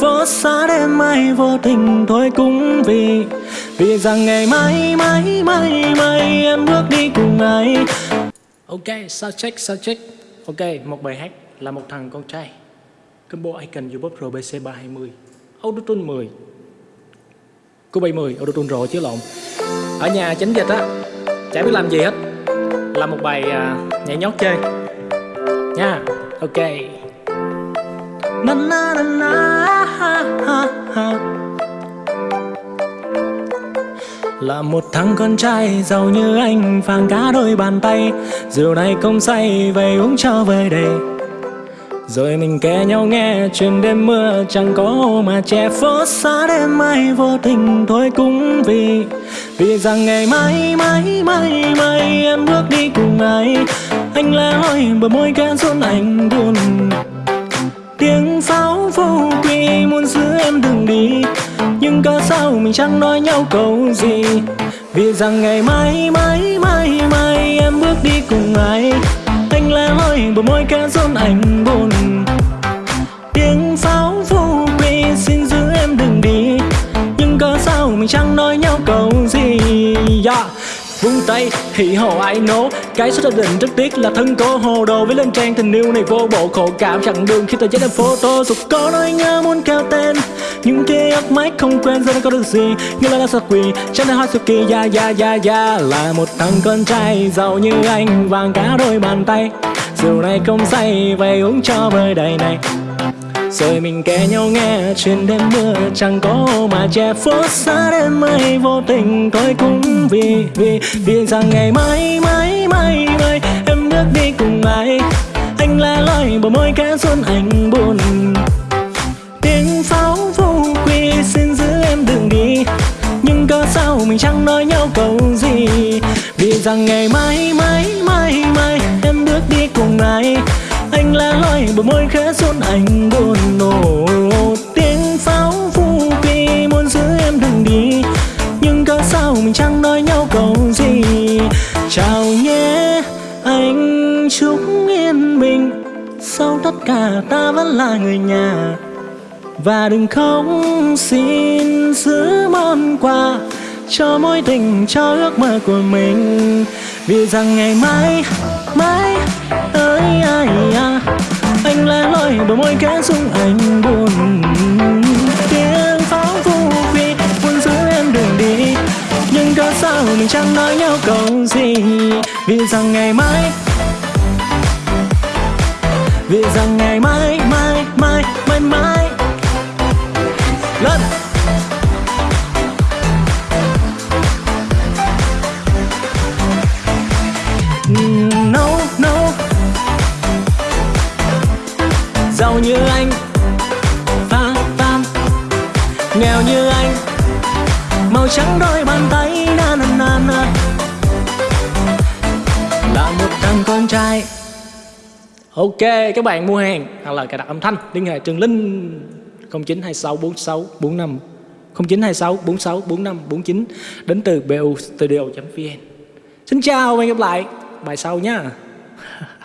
phố xa đêm mai vô tình thôi cũng vì vì rằng ngày mai mai mai mai em bước đi cùng ai. Ok sao check sao check? Ok một bài hát là một thằng con trai. Combo icon youtube rbc 320 autotune 10 cô 70 autotune rồi chứ lộn. Ở nhà chánh dịch á chả biết làm gì hết. Làm một bài à, nhảy nhót chơi. Nha ok. Na na na na hát. Là một thằng con trai giàu như anh vàng cá đôi bàn tay. Rượu này không say, về uống cho về đây rồi mình kể nhau nghe, chuyện đêm mưa chẳng có mà che phố xa đêm mai vô tình thôi cũng vì. Vì rằng ngày mai mai mai mai em bước đi cùng ai. Anh lẽ loi bờ môi kẽ run anh buồn. Tiếng pháo muốn đừng đi. Nhưng cớ sao mình chẳng nói nhau câu gì? Vì rằng ngày mai mai mai mai em bước đi cùng ai? Anh lẽ loi bờ môi kẽ rôn anh buồn. Tiếng pháo vô quy xin giữ em đừng đi. Nhưng cớ sao mình chẳng nói nhau câu gì? Yeah vung tay hỉ hồ ai nố? Cái số gia đình rất tiếc là thân cô hồ đồ. Với lên trang tình yêu này vô bộ khổ cảm. Chẳng đường khi tờ giấy em photo. Dù có nói nhớ muốn kéo tay mãi không quên giờ có được gì, như là sao quỳ. Chẳng thể hỏi sự kỳ ya ya ya ya là một thằng con trai, giàu như anh, vàng cả đôi bàn tay. Rượu này không say, vậy uống cho vơi đầy này. Rồi mình kể nhau nghe, chuyện đêm mưa chẳng có mà che phố xa đêm mây vô tình thôi cũng vì vì. Vì rằng ngày mai mai mai mai, em bước đi cùng ai. Anh la loi bờ môi cá xuân anh buồn. Mình chẳng nói nhau câu gì. Vì rằng ngày mai mai mai mai, em bước đi cùng ai? Anh lẽ loi bờ môi khẽ xuân anh buồn nổ. Tiếng pháo phu kỳ muốn giữ em đừng đi. Nhưng có sao mình chẳng nói nhau câu gì? Chào nhé, anh chúc yên bình sau tất cả ta vẫn là người nhà. Và đừng khóc, xin giữ món quà cho mối tình, cho ước mơ của mình. Vì rằng ngày mai mai, ơi, ai à anh lẻ loi bờ môi kẽ xuống anh buồn. Tiếng pháo vu phi muốn giữ em đường đi. Nhưng có sao mình chẳng nói nhau câu gì. Vì rằng ngày mai, vì rằng ngày mai mai mai mai mai. Màu trắng đôi bàn tay na na na na. Là một thằng con trai. Ok, các bạn mua hàng hoặc là cài đặt âm thanh, liên hệ trường linh 092646 45 0926 46 45 49 đến từ bu studio.vn Xin chào và hẹn gặp lại, bài sau nha.